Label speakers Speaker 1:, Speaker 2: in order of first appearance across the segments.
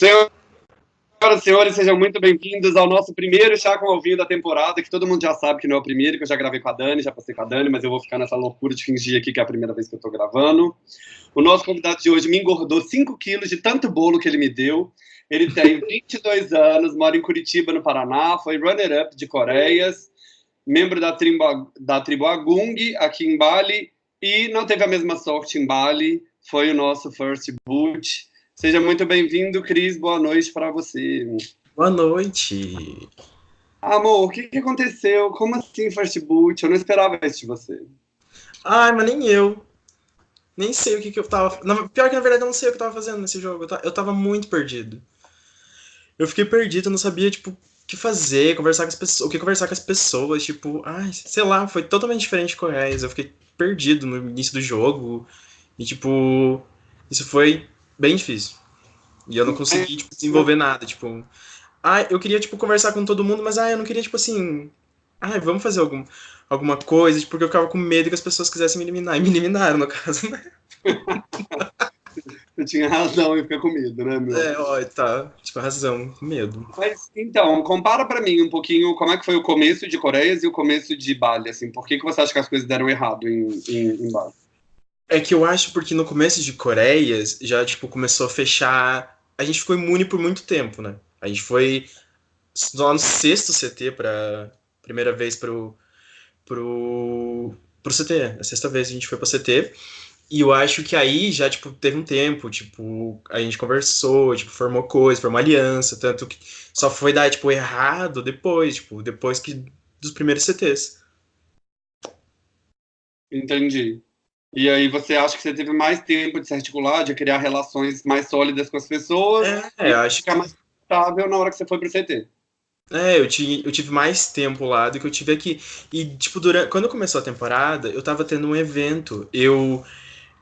Speaker 1: Senhoras e senhores, sejam muito bem-vindos ao nosso primeiro Chá com Alvinho da temporada, que todo mundo já sabe que não é o primeiro, que eu já gravei com a Dani, já passei com a Dani, mas eu vou ficar nessa loucura de fingir aqui que é a primeira vez que eu estou gravando. O nosso convidado de hoje me engordou 5 quilos de tanto bolo que ele me deu. Ele tem 22 anos, mora em Curitiba, no Paraná, foi runner-up de Coreias, membro da tribo, da tribo Agung, aqui em Bali, e não teve a mesma sorte em Bali, foi o nosso first boot. Seja muito bem-vindo, Cris. Boa noite para você.
Speaker 2: Boa noite.
Speaker 1: Amor, o que, que aconteceu? Como assim First Boot? Eu não esperava isso de você.
Speaker 2: Ai, mas nem eu. Nem sei o que, que eu tava. Pior que na verdade eu não sei o que eu tava fazendo nesse jogo. Eu tava muito perdido. Eu fiquei perdido, eu não sabia, tipo, o que fazer, conversar com as pessoas, o que conversar com as pessoas, tipo, ai, sei lá, foi totalmente diferente com o Reis. Eu fiquei perdido no início do jogo. E tipo, isso foi bem difícil. E eu não consegui, tipo, desenvolver nada, tipo... Ah, eu queria, tipo, conversar com todo mundo, mas, ah, eu não queria, tipo, assim... Ah, vamos fazer algum, alguma coisa, tipo, porque eu ficava com medo que as pessoas quisessem me eliminar. E me eliminaram, no caso, né?
Speaker 1: Você tinha razão em ficar com medo, né, meu?
Speaker 2: É, ó, tá. Tipo, razão, medo.
Speaker 1: Mas, então, compara pra mim um pouquinho como é que foi o começo de Coreias e o começo de Bali, assim. Por que, que você acha que as coisas deram errado em, em, em Bali?
Speaker 2: É que eu acho porque no começo de Coreias já, tipo, começou a fechar. A gente ficou imune por muito tempo, né? A gente foi lá no sexto CT para primeira vez pro, pro, pro CT. A sexta vez a gente foi pro CT. E eu acho que aí já, tipo, teve um tempo, tipo, a gente conversou, tipo, formou coisa, formou aliança, tanto que só foi dar, tipo, errado depois, tipo, depois que dos primeiros CTs.
Speaker 1: Entendi. E aí você acha que você teve mais tempo de se articular, de criar relações mais sólidas com as pessoas,
Speaker 2: é, acho
Speaker 1: ficar mais estável na hora que você foi pro CT.
Speaker 2: É, eu, tive, eu tive mais tempo lá do que eu tive aqui. E, tipo, durante, quando começou a temporada, eu tava tendo um evento. Eu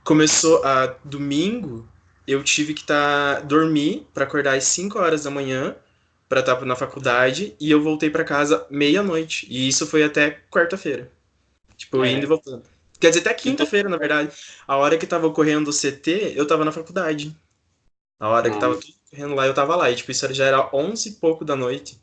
Speaker 2: começou a domingo, eu tive que tá, dormir para acordar às 5 horas da manhã para estar tá na faculdade e eu voltei para casa meia-noite. E isso foi até quarta-feira. Tipo, é. indo e voltando. Quer dizer, até quinta-feira, na verdade. A hora que tava ocorrendo o CT, eu tava na faculdade. A hora que tava tudo correndo lá, eu tava lá. E, tipo, isso já era onze e pouco da noite.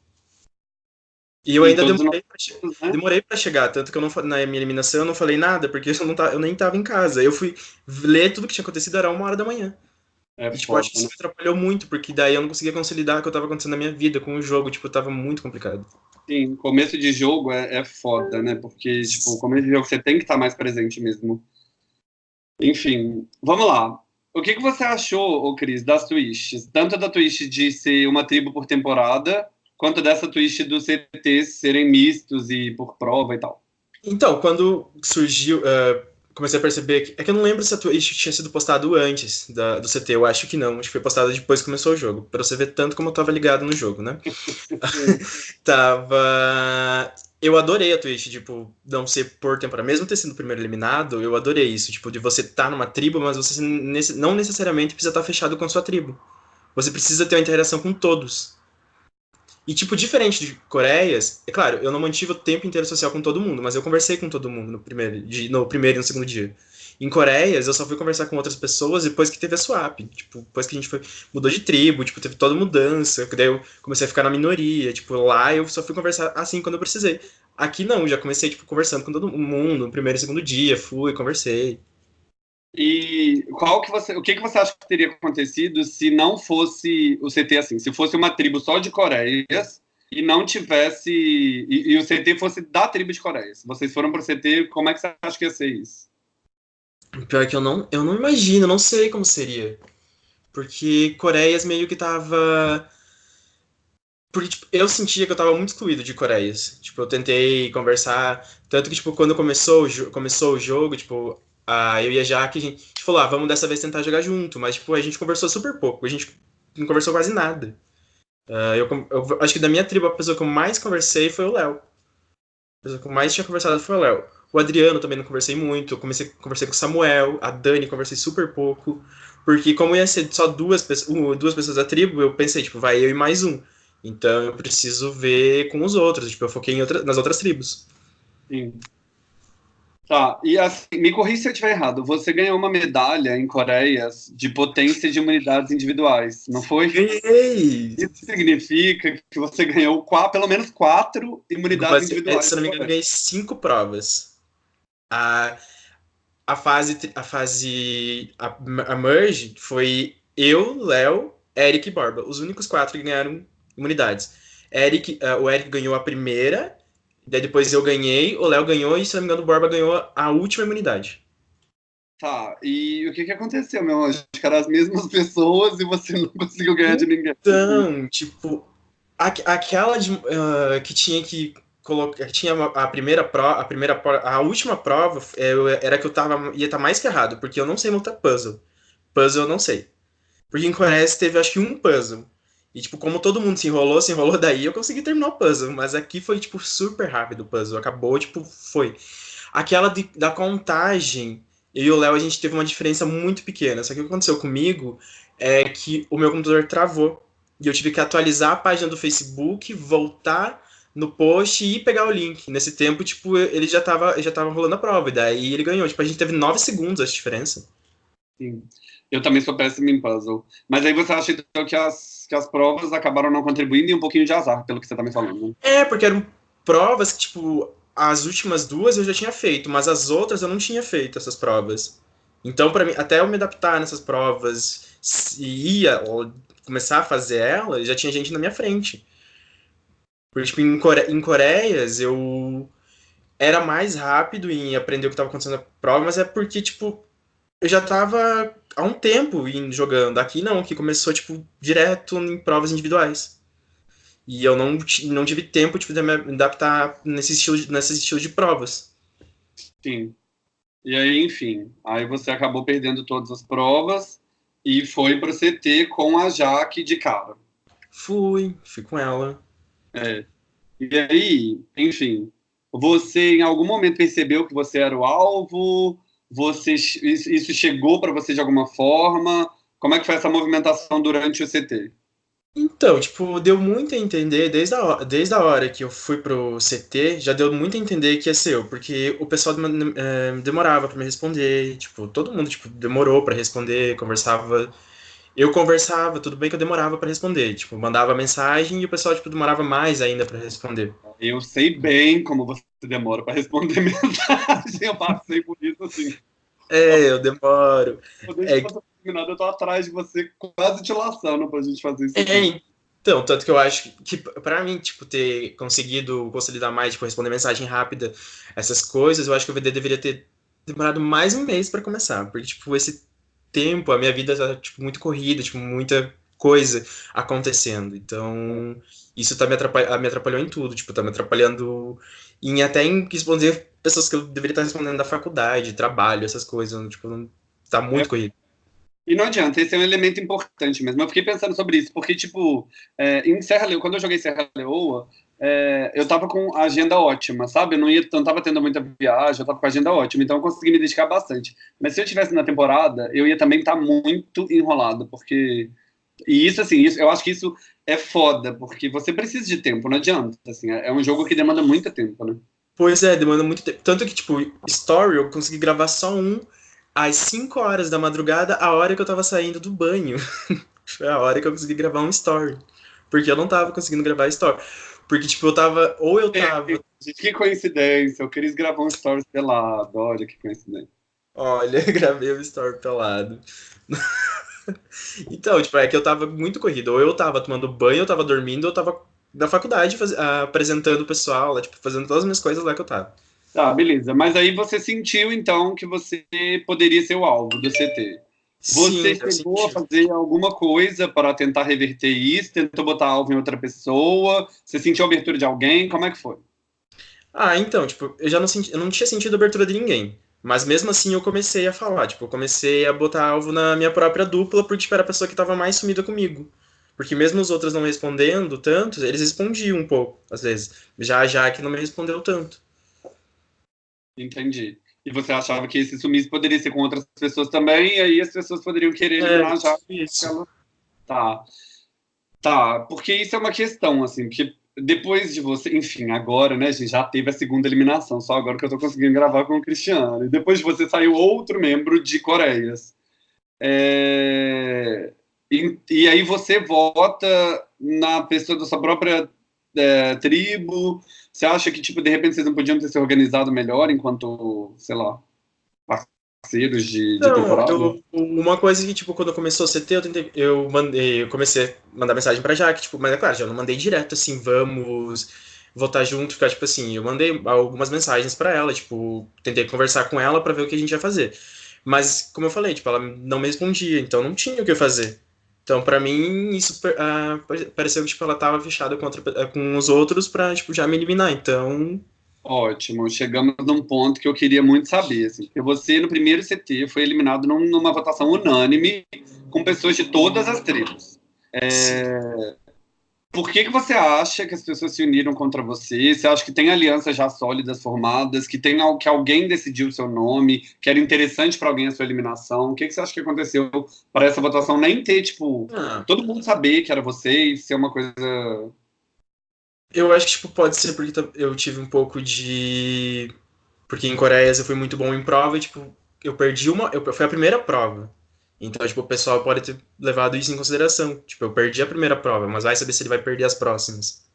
Speaker 2: E eu ainda demorei pra, che né? demorei pra, chegar, tanto que eu não, na minha eliminação eu não falei nada, porque eu, não tá, eu nem tava em casa. Eu fui ler tudo que tinha acontecido, era uma hora da manhã. É, e, tipo, foda, acho que isso né? me atrapalhou muito, porque daí eu não conseguia consolidar o que eu tava acontecendo na minha vida com o jogo, tipo, tava muito complicado.
Speaker 1: Sim, começo de jogo é, é foda, né? Porque, tipo, começo de jogo você tem que estar mais presente mesmo. Enfim, vamos lá. O que, que você achou, Cris, das twists? Tanto da twist de ser uma tribo por temporada, quanto dessa twist dos CTs serem mistos e por prova e tal.
Speaker 2: Então, quando surgiu, uh, comecei a perceber que. É que eu não lembro se a Twitch tinha sido postado antes da, do CT, eu acho que não. Acho que foi postado depois que começou o jogo. Pra você ver tanto como eu tava ligado no jogo, né? tava. Eu adorei a Twitch, tipo, não ser por temporada. Mesmo ter sido o primeiro eliminado, eu adorei isso. Tipo, de você estar tá numa tribo, mas você não necessariamente precisa estar tá fechado com a sua tribo. Você precisa ter uma interação com todos. E, tipo, diferente de Coreias, é claro, eu não mantive o tempo inteiro social com todo mundo, mas eu conversei com todo mundo no primeiro, de, no primeiro e no segundo dia. Em Coreias, eu só fui conversar com outras pessoas depois que teve a swap. Tipo, depois que a gente foi, mudou de tribo, tipo, teve toda mudança. Daí eu comecei a ficar na minoria. Tipo, lá eu só fui conversar assim quando eu precisei. Aqui não, já comecei, tipo, conversando com todo mundo no primeiro e segundo dia. Fui, conversei.
Speaker 1: E qual que você, o que, que você acha que teria acontecido se não fosse o CT assim? Se fosse uma tribo só de Coreias e não tivesse. E, e o CT fosse da tribo de Coreias. Vocês foram para o CT, como é que você acha que ia ser isso?
Speaker 2: Pior que eu não, eu não imagino, não sei como seria. Porque Coreias meio que tava. Porque, tipo, eu sentia que eu tava muito excluído de Coreias. Tipo, eu tentei conversar. Tanto que, tipo, quando começou, começou o jogo, tipo, ah, eu e a Jaque, a gente, falou, ah, vamos dessa vez tentar jogar junto, mas, tipo, a gente conversou super pouco, a gente não conversou quase nada. Uh, eu, eu, acho que da minha tribo, a pessoa que eu mais conversei foi o Léo. A pessoa que eu mais tinha conversado foi o Léo. O Adriano também não conversei muito, eu comecei, conversei com o Samuel, a Dani conversei super pouco, porque como ia ser só duas, pessoas, duas pessoas da tribo, eu pensei, tipo, vai eu e mais um. Então eu preciso ver com os outros, tipo, eu foquei outra, nas outras tribos.
Speaker 1: Sim. Tá, e assim, me corri se eu estiver errado. Você ganhou uma medalha em Coreias de potência de imunidades individuais, não foi?
Speaker 2: Ganhei!
Speaker 1: Isso significa que você ganhou quatro, pelo menos quatro imunidades
Speaker 2: Mas,
Speaker 1: individuais.
Speaker 2: Se eu não me engano, eu ganhei cinco provas. A, a fase, a fase, a, a merge foi eu, Léo, Eric e Borba. Os únicos quatro que ganharam imunidades. Eric, uh, o Eric ganhou a primeira, daí depois eu ganhei, o Léo ganhou e, se não me engano, o Borba ganhou a última imunidade.
Speaker 1: Tá, e o que que aconteceu, meu anjo? Acho que eram as mesmas pessoas e você não conseguiu ganhar de ninguém.
Speaker 2: Então, tipo, a, aquela de, uh, que tinha que colocar, tinha a primeira prova, a primeira a última prova eu, era que eu tava ia estar tá mais que errado, porque eu não sei montar puzzle. Puzzle eu não sei. Porque em Coreia teve acho que um puzzle. E, tipo, como todo mundo se enrolou, se enrolou daí, eu consegui terminar o puzzle. Mas aqui foi, tipo, super rápido o puzzle. Acabou, tipo, foi. Aquela de, da contagem, eu e o Léo, a gente teve uma diferença muito pequena. Só que o que aconteceu comigo é que o meu computador travou. E eu tive que atualizar a página do Facebook, voltar no post e pegar o link. Nesse tempo, tipo, ele já tava, já tava rolando a prova. E daí ele ganhou. Tipo, a gente teve nove segundos a diferença.
Speaker 1: Sim. Eu também sou péssimo em puzzle. Mas aí você acha então que as, que as provas acabaram não contribuindo e um pouquinho de azar, pelo que você tá me falando. Né?
Speaker 2: É, porque eram provas que, tipo, as últimas duas eu já tinha feito, mas as outras eu não tinha feito essas provas. Então, para mim, até eu me adaptar nessas provas e ia começar a fazer ela, já tinha gente na minha frente. Porque, tipo, em, Core... em Coreias, eu era mais rápido em aprender o que estava acontecendo na prova, mas é porque, tipo, eu já tava há um tempo indo jogando. Aqui não, que começou, tipo, direto em provas individuais. E eu não, não tive tempo tipo, de me adaptar nesse estilo, de, nesse estilo de provas.
Speaker 1: Sim. E aí, enfim, aí você acabou perdendo todas as provas e foi para o CT com a Jaque de cara.
Speaker 2: Fui, fui com ela.
Speaker 1: É. E aí, enfim, você em algum momento percebeu que você era o alvo? Você, isso chegou para você de alguma forma? Como é que foi essa movimentação durante o CT?
Speaker 2: Então, tipo, deu muito a entender, desde a, desde a hora que eu fui pro CT, já deu muito a entender que ia ser eu, porque o pessoal é, demorava para me responder, tipo, todo mundo, tipo, demorou para responder, conversava, eu conversava, tudo bem que eu demorava para responder, tipo, mandava mensagem e o pessoal, tipo, demorava mais ainda para responder.
Speaker 1: Eu sei bem como você demora para responder mensagem, eu passei por isso, assim.
Speaker 2: É, eu demoro.
Speaker 1: É, terminado, eu tô atrás de você, quase te laçando pra gente fazer isso.
Speaker 2: É, então, tanto que eu acho que, pra mim, tipo, ter conseguido consolidar mais, tipo, responder mensagem rápida, essas coisas, eu acho que o VD deveria ter demorado mais um mês para começar, porque, tipo, esse tempo, a minha vida tá, tipo, muito corrida, tipo, muita coisa acontecendo, então isso tá me, atrapalh me atrapalhou em tudo, tipo, tá me atrapalhando em até em responder pessoas que eu deveria estar respondendo da faculdade, trabalho, essas coisas, tipo, tá muito é. corrido.
Speaker 1: E não adianta, esse é um elemento importante mesmo. Eu fiquei pensando sobre isso, porque, tipo, é, em Serra Leoa, quando eu joguei Serra Leoa, é, eu tava com a agenda ótima, sabe? Eu não, ia, não tava tendo muita viagem, eu tava com a agenda ótima, então eu consegui me dedicar bastante. Mas se eu tivesse na temporada, eu ia também estar tá muito enrolado, porque. E isso, assim, isso, eu acho que isso é foda, porque você precisa de tempo, não adianta. Assim, é um jogo que demanda muito tempo, né?
Speaker 2: Pois é, demanda muito tempo. Tanto que, tipo, Story eu consegui gravar só um às 5 horas da madrugada, a hora que eu tava saindo do banho. Foi a hora que eu consegui gravar um story. Porque eu não tava conseguindo gravar story. Porque, tipo, eu tava. Ou eu tava. É,
Speaker 1: que coincidência, eu queria gravar um story pelado. Olha que coincidência.
Speaker 2: Olha, gravei um story pelado. então, tipo, é que eu tava muito corrido. Ou eu tava tomando banho, eu tava dormindo, ou eu tava na faculdade faz... apresentando o pessoal, tipo, fazendo todas as minhas coisas lá que eu tava.
Speaker 1: Tá, beleza. Mas aí você sentiu, então, que você poderia ser o alvo do CT. Você Sim, chegou a fazer alguma coisa para tentar reverter isso? Tentou botar alvo em outra pessoa? Você sentiu a abertura de alguém? Como é que foi?
Speaker 2: Ah, então, tipo, eu já não, senti, eu não tinha sentido abertura de ninguém. Mas mesmo assim eu comecei a falar, tipo, eu comecei a botar alvo na minha própria dupla, porque tipo, era a pessoa que estava mais sumida comigo. Porque mesmo os outros não respondendo tanto, eles respondiam um pouco, às vezes. Já já que não me respondeu tanto.
Speaker 1: Entendi. E você achava que esse sumiço poderia ser com outras pessoas também, e aí as pessoas poderiam querer eliminar é, já. Ela... Tá. Tá, porque isso é uma questão, assim, porque depois de você, enfim, agora, né, a gente já teve a segunda eliminação, só agora que eu tô conseguindo gravar com o Cristiano. E depois de você saiu outro membro de Coreias. É... E, e, aí você vota na pessoa da sua própria é, tribo. Você acha que, tipo, de repente vocês não podiam ter se organizado melhor enquanto, sei lá, parceiros de, de não, temporada?
Speaker 2: Eu, uma coisa que, tipo, quando começou o CT, eu tentei, eu mandei, eu comecei a mandar mensagem pra Jaque, tipo, mas é claro, já não mandei direto, assim, vamos votar junto, ficar, tipo assim, eu mandei algumas mensagens para ela, tipo, tentei conversar com ela para ver o que a gente ia fazer. Mas, como eu falei, tipo, ela não me respondia, então não tinha o que fazer. Então, para mim, isso uh, pareceu que tipo, ela tava fechada contra, com os outros pra tipo, já me eliminar. Então,
Speaker 1: Ótimo, chegamos num ponto que eu queria muito saber. Assim, porque você, no primeiro CT, foi eliminado num, numa votação unânime com pessoas de todas as tribos. É... Por que, que você acha que as pessoas se uniram contra você? Você acha que tem alianças já sólidas formadas, que tem que alguém decidiu o seu nome, que era interessante para alguém a sua eliminação? O que, que você acha que aconteceu para essa votação nem ter, tipo, ah. todo mundo saber que era você e ser uma coisa
Speaker 2: eu acho que tipo, pode ser porque eu tive um pouco de. Porque em Coreia eu fui muito bom em prova e, tipo, eu perdi uma. Eu... Foi a primeira prova. Então, tipo, o pessoal pode ter levado isso em consideração. Tipo, eu perdi a primeira prova, mas vai saber se ele vai perder as próximas.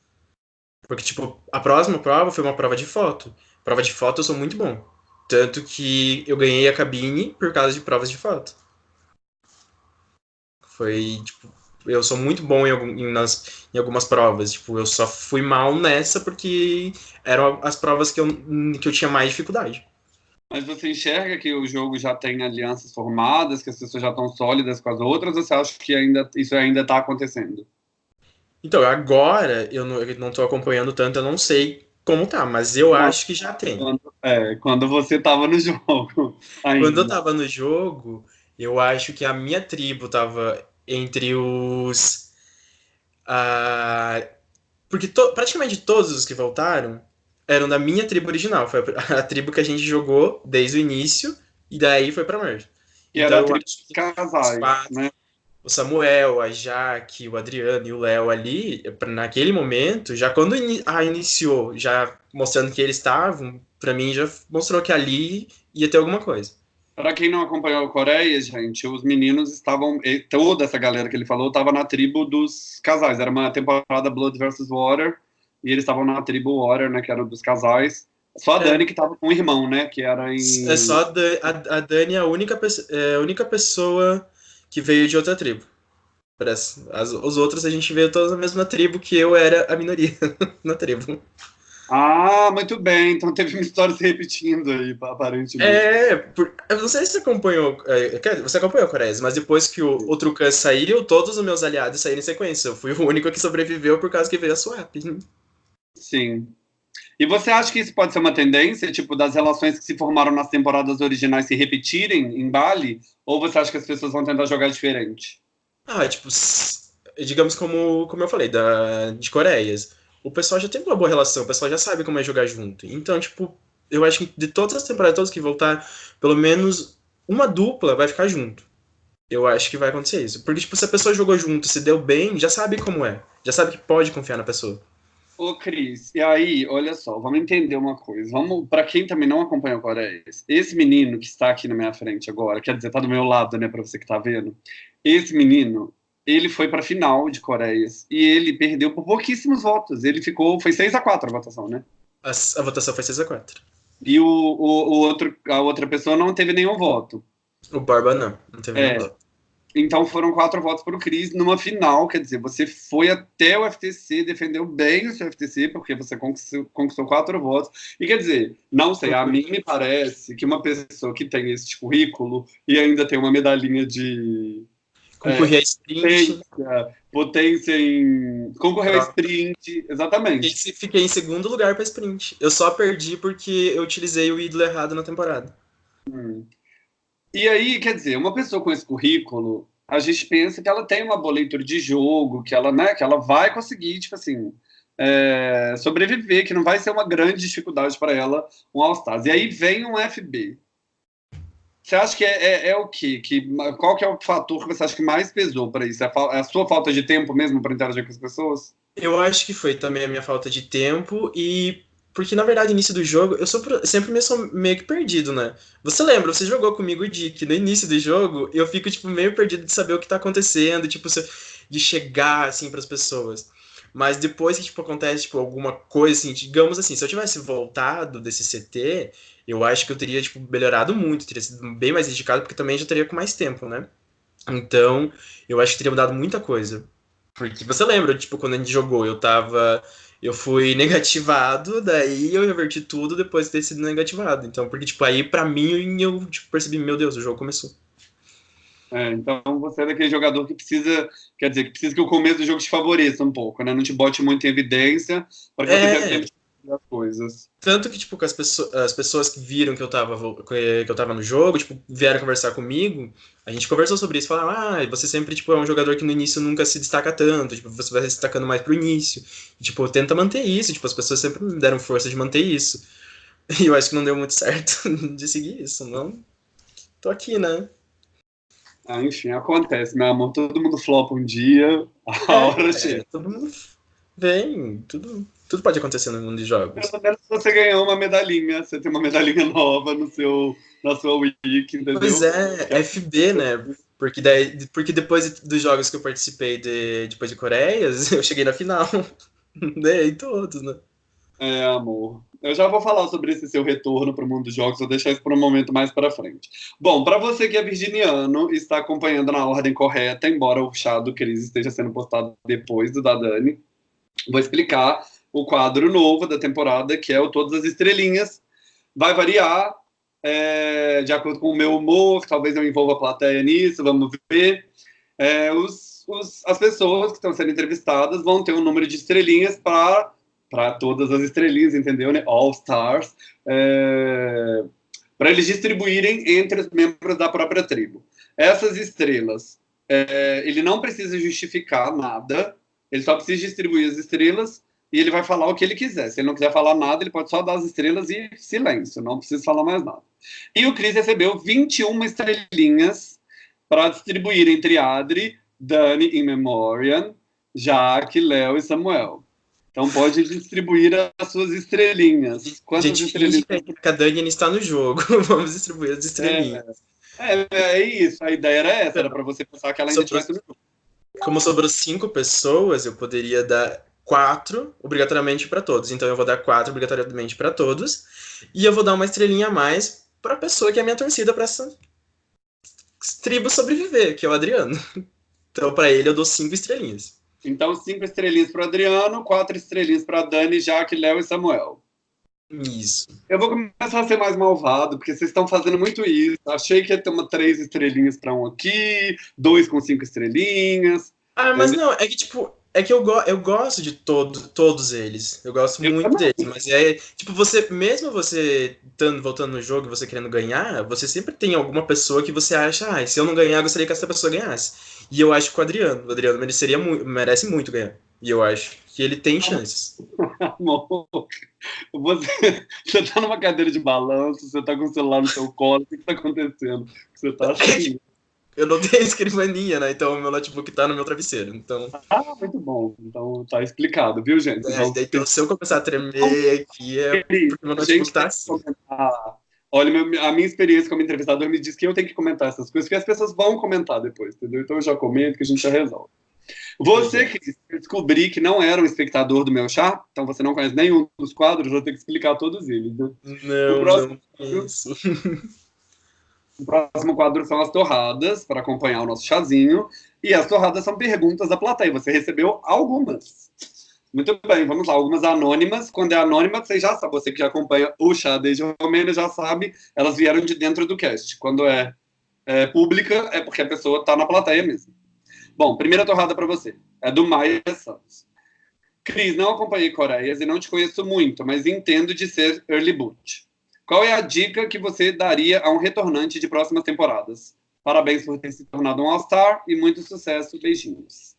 Speaker 2: Porque, tipo, a próxima prova foi uma prova de foto. Prova de foto eu sou muito bom. Tanto que eu ganhei a cabine por causa de provas de foto. Foi, tipo, eu sou muito bom em, nas, em algumas provas. Tipo, eu só fui mal nessa porque eram as provas que eu, que eu tinha mais dificuldade.
Speaker 1: Mas você enxerga que o jogo já tem alianças formadas, que as pessoas já estão sólidas com as outras, ou você acha que ainda, isso ainda está acontecendo?
Speaker 2: Então, agora eu não estou acompanhando tanto, eu não sei como tá, mas eu acho que já tem.
Speaker 1: Quando, é, quando você estava no jogo.
Speaker 2: Ainda. Quando eu estava no jogo, eu acho que a minha tribo estava entre os. Uh, porque to, praticamente todos os que voltaram eram da minha tribo original. Foi a, tribo que a gente jogou desde o início, e daí foi pra Merge.
Speaker 1: E então, era a tribo de casais, quatro, né?
Speaker 2: O Samuel, a Jaque, o Adriano e o Léo ali, naquele momento, já quando a iniciou, já mostrando que eles estavam, para mim já mostrou que ali ia ter alguma coisa.
Speaker 1: Para quem não acompanhou a Coreia, gente, os meninos estavam, toda essa galera que ele falou, estava na tribo dos casais. Era uma temporada Blood versus Water, e eles estavam na tribo Water, né, que era dos casais. Só a é. Dani que estava com o irmão, né, que era em...
Speaker 2: É só a, Dani, a, a Dani é a única, é a única pessoa que veio de outra tribo. Parece. As, os outros a gente veio todos na mesma tribo, que eu era a minoria na tribo.
Speaker 1: Ah, muito bem. Então teve uma história se repetindo aí, aparentemente.
Speaker 2: É, por, eu não sei se você acompanhou. É, você acompanhou a Coreia, mas depois que o, o Trucan saiu, todos os meus aliados saíram em sequência. Eu fui o único que sobreviveu por causa que veio a swap.
Speaker 1: Sim. E você acha que isso pode ser uma tendência, tipo, das relações que se formaram nas temporadas originais se repetirem em Bali? Ou você acha que as pessoas vão tentar jogar diferente?
Speaker 2: Ah, tipo, digamos como, como eu falei, da, de Coreias o pessoal já tem uma boa relação, o pessoal já sabe como é jogar junto. Então, tipo, eu acho que de todas as temporadas todas que voltar, pelo menos uma dupla vai ficar junto. Eu acho que vai acontecer isso. Porque, tipo, se a pessoa jogou junto, se deu bem, já sabe como é. Já sabe que pode confiar na pessoa.
Speaker 1: Ô, Cris, e aí, olha só, vamos entender uma coisa. Vamos, para quem também não acompanha o Coreia, esse menino que está aqui na minha frente agora, quer dizer, tá do meu lado, né, para você que tá vendo. Esse menino, ele foi para final de Coreias e ele perdeu por pouquíssimos votos. Ele ficou, foi 6 a 4 a votação, né?
Speaker 2: A, a votação foi 6 a 4.
Speaker 1: E o, o, o, outro, a outra pessoa não teve nenhum voto.
Speaker 2: O Barba não, não teve é, nenhum voto.
Speaker 1: Então foram quatro votos para o Cris numa final, quer dizer, você foi até o FTC, defendeu bem o seu FTC, porque você conquistou, conquistou quatro votos. E quer dizer, não sei, a mim me parece que uma pessoa que tem esse currículo e ainda tem uma medalhinha de
Speaker 2: Concorrer é, a sprint.
Speaker 1: Potência, potência em. Concorrer a sprint, exatamente.
Speaker 2: E fiquei em segundo lugar para sprint. Eu só perdi porque eu utilizei o ídolo errado na temporada.
Speaker 1: Hum. E aí, quer dizer, uma pessoa com esse currículo, a gente pensa que ela tem uma boa leitura de jogo, que ela, né, que ela vai conseguir, tipo assim, é, sobreviver, que não vai ser uma grande dificuldade para ela um All-Stars. E aí vem um FB. Você acha que é, é, é o quê? Que, qual que é o fator que você acha que mais pesou para isso? É a, é a, sua falta de tempo mesmo para interagir com as pessoas?
Speaker 2: Eu acho que foi também a minha falta de tempo e porque, na verdade, início do jogo, eu sou sempre meio que perdido, né? Você lembra, você jogou comigo o Dick, no início do jogo, eu fico, tipo, meio perdido de saber o que tá acontecendo, tipo, de chegar, assim, pras pessoas. Mas depois que, tipo, acontece, tipo, alguma coisa, assim, digamos assim, se eu tivesse voltado desse CT, eu acho que eu teria, tipo, melhorado muito, teria sido bem mais dedicado, porque também já teria com mais tempo, né? Então, eu acho que teria mudado muita coisa. Porque você lembra, tipo, quando a gente jogou, eu tava eu fui negativado, daí eu reverti tudo depois de ter sido negativado. Então, porque, tipo, aí pra mim eu tipo, percebi, meu Deus, o jogo começou.
Speaker 1: É, então você é daquele jogador que precisa, quer dizer, que precisa que o começo do jogo te favoreça um pouco, né? Não te bote muito em evidência, para que é... você tenha tempo as coisas.
Speaker 2: Tanto que, tipo, as, pessoas, as pessoas que viram que eu, tava, que eu tava no jogo, tipo, vieram conversar comigo, a gente conversou sobre isso, falaram, ah, você sempre, tipo, é um jogador que no início nunca se destaca tanto, tipo, você vai se destacando mais pro início. E, tipo, tenta manter isso, tipo, as pessoas sempre me deram força de manter isso. E eu acho que não deu muito certo de seguir isso, não? Tô aqui, né?
Speaker 1: Ah, enfim, acontece, meu amor. Todo mundo flopa um dia, a é, hora chega. É,
Speaker 2: todo mundo vem, tudo tudo pode acontecer no mundo de jogos.
Speaker 1: Pelo menos você ganhou uma medalhinha, você tem uma medalhinha nova no seu, na sua wiki, entendeu?
Speaker 2: Pois é, FB, né? Porque, daí, porque depois dos jogos que eu participei de, depois de Coreias, eu cheguei na final. Ganhei todos, né?
Speaker 1: É, amor. Eu já vou falar sobre esse seu retorno para o mundo dos jogos, vou deixar isso para um momento mais para frente. Bom, para você que é virginiano e está acompanhando na ordem correta, embora o chá do Cris esteja sendo postado depois do da Dani, vou explicar o quadro novo da temporada, que é o Todas as Estrelinhas. Vai variar é, de acordo com o meu humor, talvez eu envolva a plateia nisso, vamos ver. É, os, os, as pessoas que estão sendo entrevistadas vão ter um número de estrelinhas para para todas as estrelinhas, entendeu? Né? All Stars, é, para eles distribuírem entre os membros da própria tribo. Essas estrelas, é, ele não precisa justificar nada, ele só precisa distribuir as estrelas e ele vai falar o que ele quiser. Se ele não quiser falar nada, ele pode só dar as estrelas e silêncio, não precisa falar mais nada. E o Chris recebeu 21 estrelinhas para distribuir entre Adri, Dani e Memoriam, Jaque, Léo e Samuel. Então pode distribuir as suas estrelinhas.
Speaker 2: Quantas Gente, estrelinhas? que a Dani está no jogo. Vamos distribuir as estrelinhas.
Speaker 1: É, é, é, isso. A ideia era essa, era para você pensar que ela ainda estivesse no jogo.
Speaker 2: Como sobrou cinco pessoas, eu poderia dar quatro obrigatoriamente para todos. Então eu vou dar quatro obrigatoriamente para todos. E eu vou dar uma estrelinha a mais para a pessoa que é minha torcida para essa tribo sobreviver, que é o Adriano. Então para ele eu dou cinco estrelinhas.
Speaker 1: Então cinco estrelinhas para Adriano, quatro estrelinhas para Dani, Jaque, Léo e Samuel.
Speaker 2: Isso.
Speaker 1: Eu vou começar a ser mais malvado, porque vocês estão fazendo muito isso. Achei que ia ter uma três estrelinhas para um aqui, dois com cinco estrelinhas.
Speaker 2: Ah, mas não, é que tipo, é que eu, go eu gosto de todo, todos eles. Eu gosto eu muito também. deles. Mas é, tipo, você, mesmo você tando, voltando no jogo e você querendo ganhar, você sempre tem alguma pessoa que você acha, ah, se eu não ganhar, eu gostaria que essa pessoa ganhasse. E eu acho que o Adriano, o Adriano mereceria mu merece muito ganhar. E eu acho que ele tem chances.
Speaker 1: Amor, você, você tá numa cadeira de balanço, você tá com o celular no seu colo, o que, que tá acontecendo? Você tá assim.
Speaker 2: Eu não tenho escrivaninha, né? Então meu notebook tá no meu travesseiro. Então...
Speaker 1: Ah, muito bom. Então tá explicado, viu, gente?
Speaker 2: É, então, então, se eu começar a tremer aqui, é porque meu notebook tá assim.
Speaker 1: Olha, a minha experiência como entrevistador me diz que eu tenho que comentar essas coisas, que as pessoas vão comentar depois, entendeu? Então eu já comento que a gente já resolve. Você que descobri que não era um espectador do meu chá, então você não conhece nenhum dos quadros, vou ter que explicar todos eles, né?
Speaker 2: Não, próximo... não.
Speaker 1: O próximo quadro são as torradas, para acompanhar o nosso chazinho. E as torradas são perguntas da plateia. Você recebeu algumas. Muito bem, vamos lá. Algumas anônimas. Quando é anônima, você já sabe. Você que já acompanha o chá desde o Romênia já sabe. Elas vieram de dentro do cast. Quando é, é pública, é porque a pessoa está na plateia mesmo. Bom, primeira torrada para você. É do Maia Santos. Cris, não acompanhei Coreias e não te conheço muito, mas entendo de ser early boot. Qual é a dica que você daria a um retornante de próximas temporadas? Parabéns por ter se tornado um All-Star e muito sucesso. Beijinhos.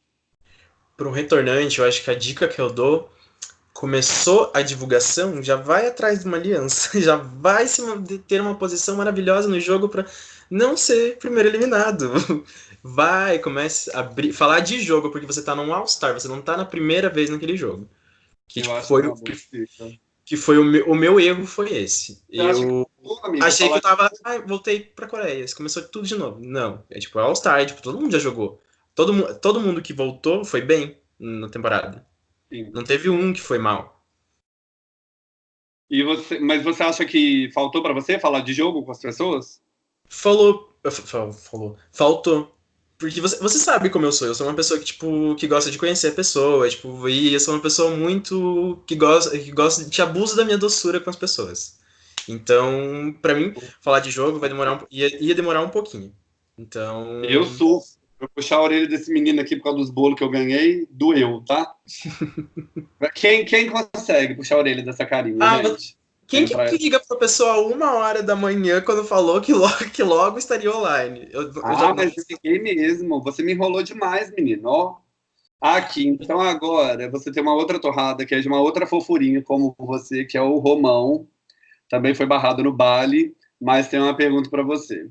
Speaker 2: Para um retornante, eu acho que a dica que eu dou começou a divulgação, já vai atrás de uma aliança, já vai ter uma posição maravilhosa no jogo para não ser primeiro eliminado. Vai, comece a falar de jogo, porque você tá num All-Star, você não tá na primeira vez naquele jogo. Que, tipo, foi, o, que, que, foi o meu, o meu erro foi esse. Eu, eu achei que eu tava. Ah, voltei pra Coreia. Começou tudo de novo. Não. É tipo All-Star, tipo, todo mundo já jogou. Todo, todo mundo que voltou foi bem na temporada. Sim. Não teve um que foi mal.
Speaker 1: E você, mas você acha que faltou para você falar de jogo com as pessoas?
Speaker 2: Falou, falou, faltou. Porque você, você sabe como eu sou. Eu sou uma pessoa que, tipo, que gosta de conhecer a pessoa, tipo, e eu sou uma pessoa muito que gosta, que gosta, que abusa da minha doçura com as pessoas. Então, para mim, falar de jogo vai demorar um, ia, ia demorar um pouquinho. Então.
Speaker 1: Eu sou eu puxar a orelha desse menino aqui por causa dos bolos que eu ganhei, doeu, tá? quem, quem consegue puxar a orelha dessa carinha, ah, gente?
Speaker 2: Quem que liga pra pessoa uma hora da manhã quando falou que logo, que logo estaria online?
Speaker 1: Eu, ah, eu já... mas fiquei mesmo. Você me enrolou demais, menino. Ó. Aqui, então agora você tem uma outra torrada que é de uma outra fofurinha como você, que é o Romão. Também foi barrado no Bali, mas tem uma pergunta para você.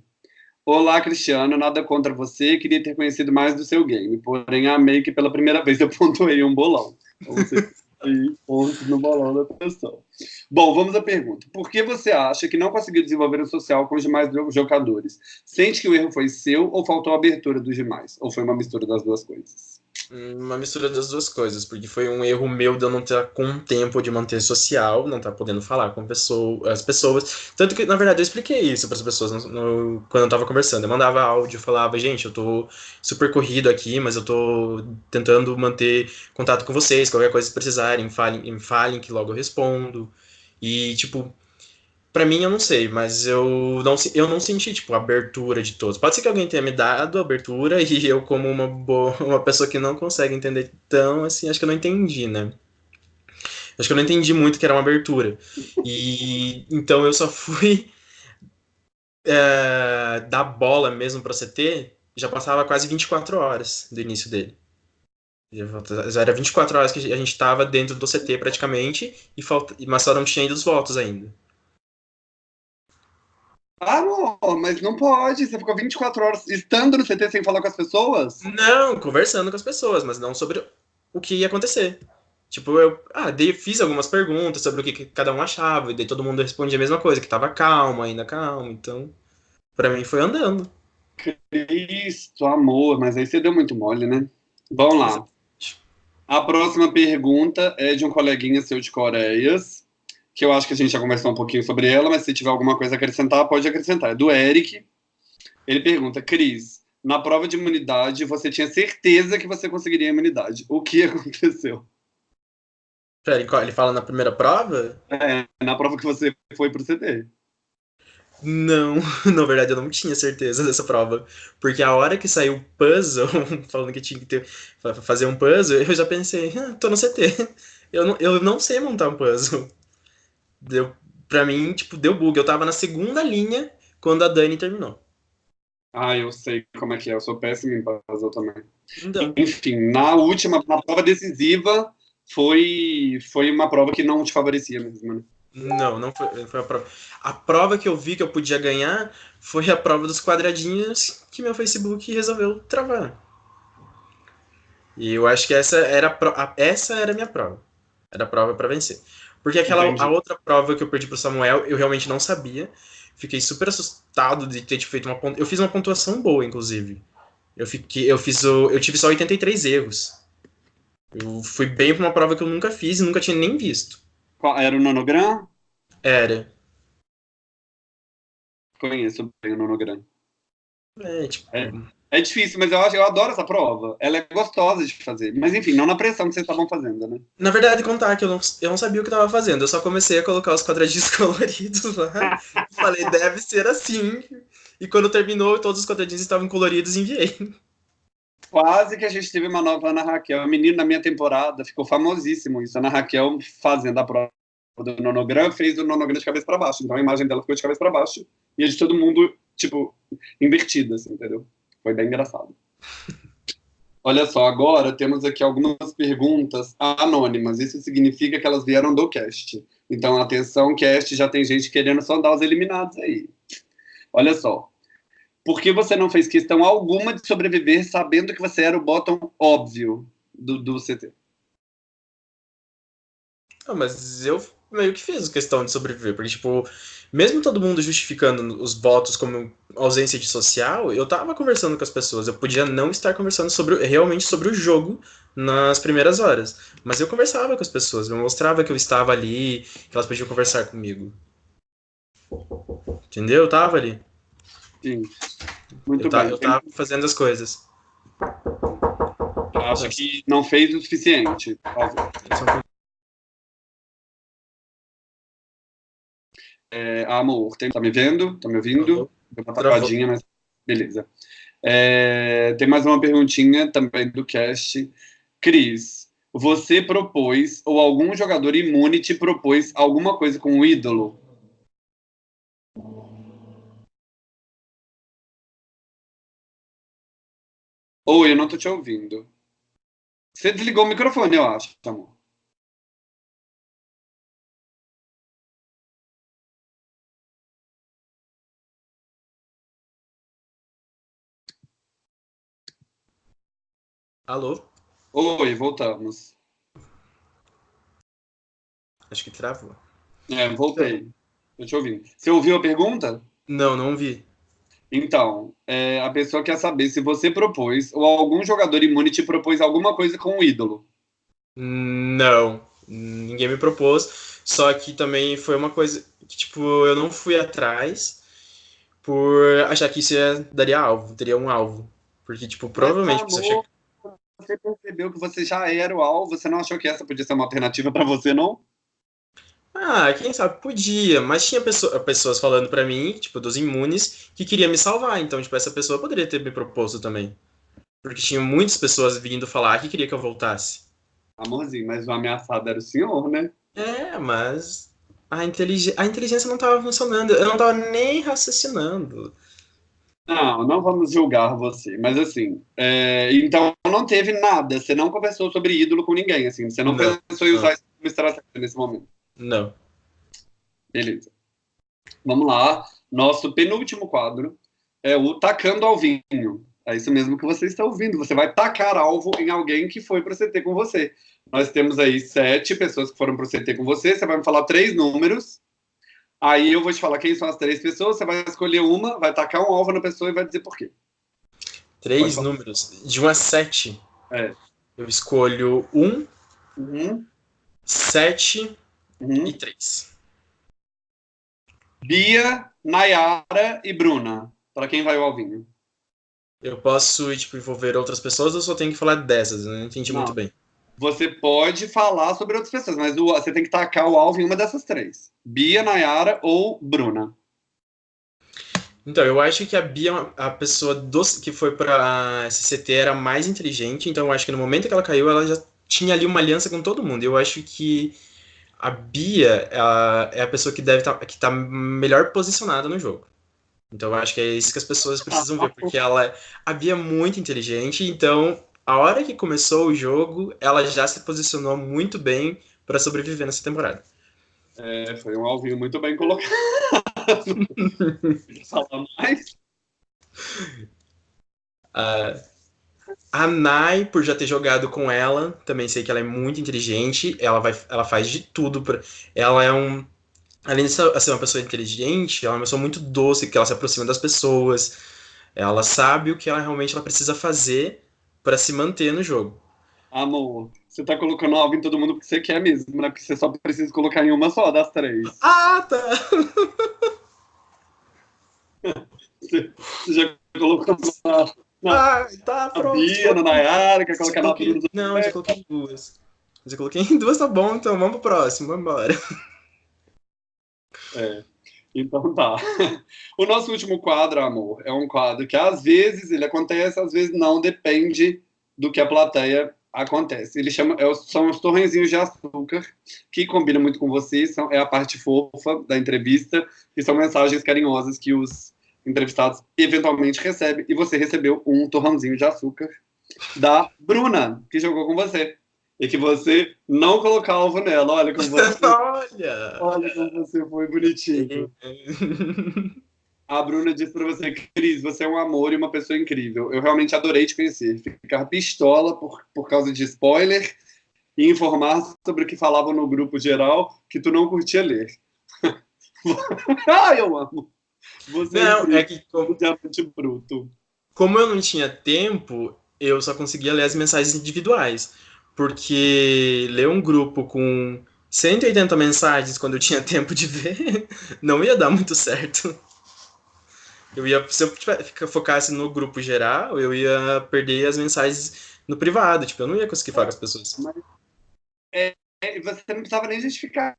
Speaker 1: Olá, Cristiano, nada contra você, queria ter conhecido mais do seu game, porém amei que pela primeira vez eu pontuei um bolão. Então, você aí pontos no bolão da pessoa. Bom, vamos à pergunta. Por que você acha que não conseguiu desenvolver o social com os demais jogadores? Sente que o erro foi seu ou faltou a abertura dos demais? Ou foi uma mistura das duas coisas?
Speaker 2: Uma mistura das duas coisas, porque foi um erro meu de eu não estar com tempo de manter social, não estar podendo falar com pessoa, as pessoas. Tanto que, na verdade, eu expliquei isso para as pessoas no, no, quando eu estava conversando. Eu mandava áudio, falava, gente, eu tô super corrido aqui, mas eu tô tentando manter contato com vocês, qualquer coisa que precisarem, falem, falem que logo eu respondo. E, tipo, Pra mim, eu não sei, mas eu não, eu não senti, tipo, abertura de todos. Pode ser que alguém tenha me dado abertura e eu, como uma, boa, uma pessoa que não consegue entender tão, assim, acho que eu não entendi, né? Acho que eu não entendi muito que era uma abertura. E então eu só fui é, dar bola mesmo para CT, já passava quase 24 horas do início dele. Já era 24 horas que a gente estava dentro do CT praticamente, e falta, mas só não tinha ido os votos ainda.
Speaker 1: Ah, amor, mas não pode. Você ficou 24 horas estando no CT sem falar com as pessoas?
Speaker 2: Não, conversando com as pessoas, mas não sobre o que ia acontecer. Tipo, eu ah, dei, fiz algumas perguntas sobre o que, que, cada um achava, e daí todo mundo respondia a mesma coisa, que tava calmo, ainda calmo. Então, para mim foi andando.
Speaker 1: Cristo, amor, mas aí você deu muito mole, né? Vamos lá. A próxima pergunta é de um coleguinha seu de Coreias que eu acho que a gente já conversou um pouquinho sobre ela, mas se tiver alguma coisa a acrescentar, pode acrescentar. É do Eric. Ele pergunta, Cris, na prova de imunidade, você tinha certeza que você conseguiria a imunidade. O que aconteceu?
Speaker 2: Peraí, ele fala na primeira prova?
Speaker 1: É, na prova que você foi pro CD.
Speaker 2: Não, na verdade eu não tinha certeza dessa prova. Porque a hora que saiu o puzzle, falando que tinha que ter, fazer um puzzle, eu já pensei, ah, tô no CT. Eu não, eu não sei montar um puzzle deu, pra mim, tipo, deu bug. Eu tava na segunda linha quando a Dani terminou.
Speaker 1: Ah, eu sei como é que é. Eu sou péssimo em puzzle também. Então. Enfim, na última, na prova decisiva, foi, foi uma prova que não te favorecia mesmo, né?
Speaker 2: Não, não foi, foi a prova. A prova que eu vi que eu podia ganhar foi a prova dos quadradinhos que meu Facebook resolveu travar. E eu acho que essa era a, essa era a minha prova. Era a prova para vencer. Porque aquela a outra prova que eu perdi pro Samuel, eu realmente não sabia. Fiquei super assustado de ter feito uma pontuação. Eu fiz uma pontuação boa, inclusive. Eu fiquei, eu fiz o, eu tive só 83 erros. Eu fui bem pra uma prova que eu nunca fiz e nunca tinha nem visto.
Speaker 1: Qual, era o nonogram?
Speaker 2: Era.
Speaker 1: Conheço bem o nonogram.
Speaker 2: É, tipo.
Speaker 1: É. É difícil, mas eu acho, eu adoro essa prova. Ela é gostosa de fazer. Mas enfim, não na pressão que vocês estavam fazendo, né?
Speaker 2: Na verdade, contar que eu não, eu não sabia o que estava fazendo. Eu só comecei a colocar os quadradinhos coloridos lá. falei, deve ser assim. E quando terminou, todos os quadradinhos estavam coloridos e enviei.
Speaker 1: Quase que a gente teve uma nova Ana Raquel. A menina na minha temporada ficou famosíssimo isso. Ana Raquel fazendo a prova do nonograma, fez o nonograma de cabeça para baixo. Então a imagem dela ficou de cabeça para baixo. E a de todo mundo, tipo, invertida, assim, entendeu? Foi bem engraçado. Olha só, agora temos aqui algumas perguntas anônimas. Isso significa que elas vieram do cast. Então, atenção, cast, já tem gente querendo sondar os eliminados aí. Olha só. Por que você não fez questão alguma de sobreviver sabendo que você era o bottom óbvio do, do CT?
Speaker 2: Não, mas eu meio que fiz questão de sobreviver, porque, tipo, mesmo todo mundo justificando os votos como ausência de social, eu tava conversando com as pessoas. Eu podia não estar conversando sobre realmente sobre o jogo nas primeiras horas, mas eu conversava com as pessoas, eu mostrava que eu estava ali, que elas podiam conversar comigo. Entendeu? Eu tava ali.
Speaker 1: Sim. Muito
Speaker 2: eu,
Speaker 1: bem.
Speaker 2: eu tava fazendo as coisas.
Speaker 1: Acho que não fez o suficiente. É, amor, tem, tá me vendo? Tá me ouvindo? Deu uma travadinha, mas beleza. É, tem mais uma perguntinha também do cast. Cris, você propôs, ou algum jogador imune te propôs alguma coisa com o ídolo? Oi, eu não tô te ouvindo. Você desligou o microfone, eu acho, amor.
Speaker 2: Alô?
Speaker 1: Oi, voltamos.
Speaker 2: Acho que travou.
Speaker 1: É, voltei. Tô te ouvindo. Você ouviu a pergunta?
Speaker 2: Não, não vi.
Speaker 1: Então, é, a pessoa quer saber se você propôs ou algum jogador imune te propôs alguma coisa com o ídolo.
Speaker 2: Não, ninguém me propôs. Só que também foi uma coisa que, tipo, eu não fui atrás por achar que isso ia, daria alvo, teria um alvo. Porque, tipo, provavelmente...
Speaker 1: Mas, amor, você percebeu que você já era o alvo, você não achou que essa podia ser uma alternativa para você, não?
Speaker 2: Ah, quem sabe podia, mas tinha pessoa, pessoas falando para mim, tipo, dos imunes, que queria me salvar, então, tipo, essa pessoa poderia ter me proposto também. Porque tinha muitas pessoas vindo falar que queria que eu voltasse.
Speaker 1: Amorzinho, mas o ameaçado era o senhor, né?
Speaker 2: É, mas a, intelig... a inteligência não tava funcionando, eu não tava nem raciocinando.
Speaker 1: Não, não vamos julgar você, mas assim, é, então não teve nada, você não conversou sobre ídolo com ninguém, assim, você não, não pensou em usar isso como estratégia nesse momento.
Speaker 2: Não.
Speaker 1: Beleza. Vamos lá. Nosso penúltimo quadro é o tacando ao vinho. É isso mesmo que você está ouvindo. Você vai tacar alvo em alguém que foi para o CT com você. Nós temos aí sete pessoas que foram para o CT com você. Você vai me falar três números. Aí eu vou te falar quem são as três pessoas. Você vai escolher uma, vai tacar um alvo na pessoa e vai dizer por quê.
Speaker 2: Três números. De 1 a 7.
Speaker 1: É.
Speaker 2: Eu escolho um,
Speaker 1: uhum.
Speaker 2: sete
Speaker 1: Uhum.
Speaker 2: e três.
Speaker 1: Bia, Nayara e Bruna. Para quem vai o alvinho?
Speaker 2: Eu posso tipo, envolver outras pessoas ou só tenho que falar dessas? Eu não entendi
Speaker 1: Não.
Speaker 2: muito bem.
Speaker 1: Você pode falar sobre outras pessoas, mas o- você tem que tacar o alvo em uma dessas três: Bia, Nayara ou Bruna.
Speaker 2: Então, eu acho que a Bia, a pessoa dos, que foi pra SCT, era mais inteligente. Então, eu acho que no momento que ela caiu, ela já tinha ali uma aliança com todo mundo. Eu acho que a Bia é a pessoa que deve tá, que tá melhor posicionada no jogo. Então, eu acho que é isso que as pessoas precisam ver, porque ela, a Bia é muito inteligente. Então, a hora que começou o jogo, ela já se posicionou muito bem para sobreviver nessa temporada.
Speaker 1: É, foi um alvinho muito bem colocado. Fala mais.
Speaker 2: Ah, a Nai, por já ter jogado com ela, também sei que ela é muito inteligente. Ela, vai, ela faz de tudo. Pra, ela é um. Além de ser ser uma pessoa inteligente, ela é uma pessoa muito doce, que ela se aproxima das pessoas. Ela sabe o que ela realmente ela precisa fazer para se manter no jogo.
Speaker 1: Amor, você tá colocando alvo em todo mundo porque você quer mesmo, né? Porque você só precisa colocar em uma só das três.
Speaker 2: Ah, tá!
Speaker 1: Você, você já colocou na, na,
Speaker 2: Ah, tá,
Speaker 1: na
Speaker 2: pronto.
Speaker 1: Bia, na Nayara, quer colocar na Bruna.
Speaker 2: Não, eu já coloquei em duas. Eu coloquei em duas, tá bom, então vamos pro próximo, vamos embora.
Speaker 1: É. Então tá. O nosso último quadro, amor, é um quadro que às vezes ele acontece, às vezes não, depende do que a plateia acontece. Ele chama, é são os torrenzinhos de açúcar, que combina muito com vocês, são, é a parte fofa da entrevista, e são mensagens carinhosas que os entrevistados eventualmente recebem, e você recebeu um torrãozinho de açúcar. da Bruna, que jogou com você. E que você não colocou alvo nela. Olha como você.
Speaker 2: Olha!
Speaker 1: Olha como você foi bonitinho. A Bruna disse pra você, Cris, você é um amor e uma pessoa incrível. Eu realmente adorei te conhecer. Ficar pistola por, por causa de spoiler e informar sobre o que falavam no grupo geral que tu não curtia ler. Ai, eu amo. Você
Speaker 2: Não,
Speaker 1: é,
Speaker 2: é que como,
Speaker 1: um diamante bruto.
Speaker 2: como eu não tinha tempo, eu só conseguia ler as mensagens individuais. Porque ler um grupo com 180 mensagens quando eu tinha tempo de ver, não ia dar muito certo. Eu ia, se eu focasse no grupo geral, eu ia perder as mensagens no privado. Tipo, eu não ia conseguir falar com as pessoas.
Speaker 1: É, e você não precisava nem justificar.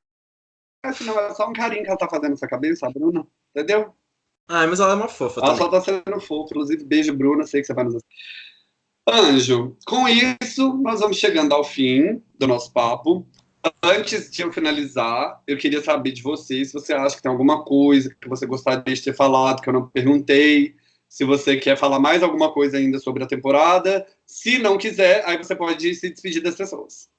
Speaker 1: Senão é só um carinho que ela tá fazendo na sua cabeça, a Bruna. Entendeu?
Speaker 2: Ah, mas ela é uma fofa
Speaker 1: Ela
Speaker 2: também.
Speaker 1: só tá sendo fofa. Inclusive, beijo, Bruna. Sei que você vai nos assistir. Anjo, com isso, nós vamos chegando ao fim do nosso papo. Antes de eu finalizar, eu queria saber de você se você acha que tem alguma coisa que você gostaria de ter falado, que eu não perguntei. Se você quer falar mais alguma coisa ainda sobre a temporada. Se não quiser, aí você pode se despedir das pessoas.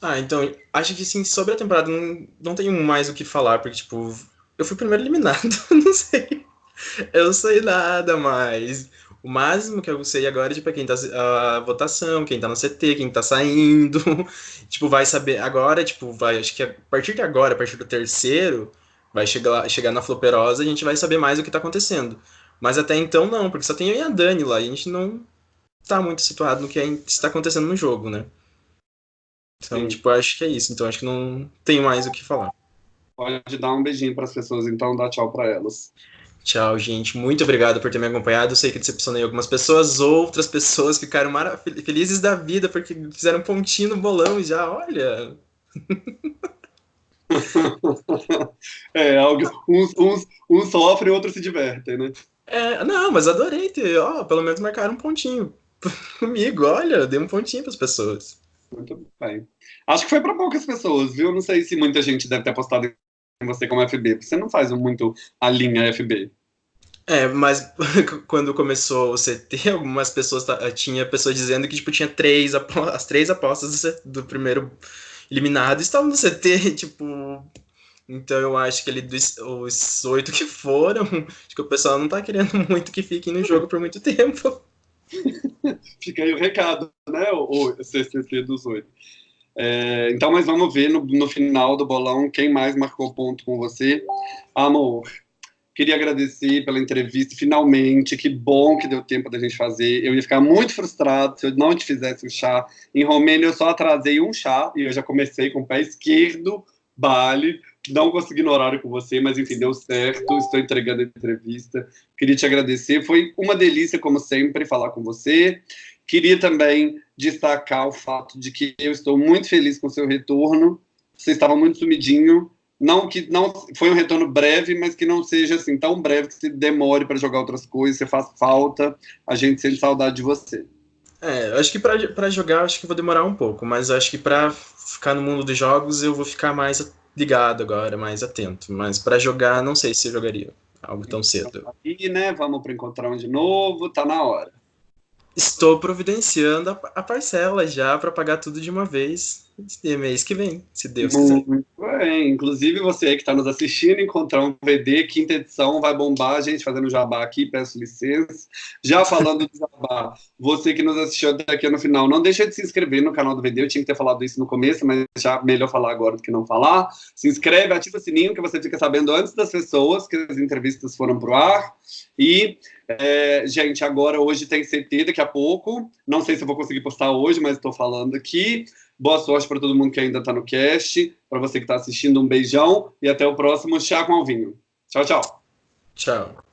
Speaker 2: Ah, então, acho que sim, sobre a temporada não, não tenho mais o que falar, porque, tipo, eu fui primeiro eliminado, não sei. Eu não sei nada mais. O máximo que eu sei agora é, tipo, é quem tá, a votação, quem tá no CT, quem tá saindo. Tipo, vai saber, agora, tipo, vai, acho que a partir de agora, a partir do terceiro, vai chegar, chegar na Floperosa, a gente vai saber mais o que tá acontecendo. Mas até então não, porque só tem eu e a Dani lá, e a gente não tá muito situado no que está acontecendo no jogo, né? Então,
Speaker 1: Sim.
Speaker 2: tipo, acho que é isso. Então, acho que não tenho mais o que falar.
Speaker 1: Pode dar um beijinho para as pessoas, então dá tchau para elas.
Speaker 2: Tchau, gente. Muito obrigado por ter me acompanhado. Eu sei que decepcionei algumas pessoas, outras pessoas ficaram felizes da vida porque fizeram pontinho no bolão já. Olha,
Speaker 1: É, algo, uns, uns, uns sofrem, outros se divertem, né?
Speaker 2: é, não, mas adorei ter. Ó, pelo menos marcaram um pontinho comigo. Olha, eu dei um pontinho para as pessoas.
Speaker 1: Muito bem. Acho que foi para poucas pessoas, viu? Não sei se muita gente deve ter apostado em você como FB, porque você não faz muito a linha FB.
Speaker 2: É, mas quando começou o CT, algumas pessoas ta- tinha pessoas dizendo que tipo tinha três as três apostas do, do primeiro eliminado estavam no CT, tipo. Então eu acho que ele dos os oito que foram, acho que o pessoal não tá querendo muito que fiquem no jogo por muito tempo.
Speaker 1: Fica aí o recado, né? O, o CCT dos oito. É, então, mas vamos ver no, no final do bolão quem mais marcou ponto com você. Amor, queria agradecer pela entrevista, finalmente. Que bom que deu tempo da gente fazer. Eu ia ficar muito frustrado se eu não te fizesse o chá. Em Romênia, eu só atrasei um chá e eu já comecei com o pé esquerdo, Bali. Não consegui no horário com você, mas enfim, deu certo. Estou entregando a entrevista. Queria te agradecer. Foi uma delícia, como sempre, falar com você. Queria também destacar o fato de que eu estou muito feliz com o seu retorno. Você estava muito sumidinho. Não que não foi um retorno breve, mas que não seja assim tão breve que você demore para jogar outras coisas. Você faz falta. A gente sente saudade de você.
Speaker 2: É, acho que pra pra jogar, acho que vou demorar um pouco, mas acho que pra ficar no mundo dos jogos eu vou ficar mais ligado agora, mais atento. Mas pra jogar, não sei se eu jogaria algo tão cedo.
Speaker 1: E, né? Vamos para encontrar um de novo. Tá na hora.
Speaker 2: Estou providenciando a, a parcela já pra pagar tudo de uma vez mês que vem, se Deus quiser.
Speaker 1: Muito bem. Inclusive, você aí que está nos assistindo, encontrar um VD, quinta edição, vai bombar a gente fazendo jabá aqui, peço licença. Já falando do jabá, você que nos assistiu até aqui no final, não deixa de se inscrever no canal do VD, eu tinha que ter falado isso no começo, mas já melhor falar agora do que não falar. Se inscreve, ativa o sininho, que você fica sabendo antes das pessoas que as entrevistas foram pro ar. E, é, gente, agora hoje tem CT daqui a pouco. Não sei se eu vou conseguir postar hoje, mas estou falando aqui. Boa sorte para todo mundo que ainda está no cast. Para você que está assistindo, um beijão e até o próximo Chá com Alvinho. Tchau, tchau.
Speaker 2: Tchau.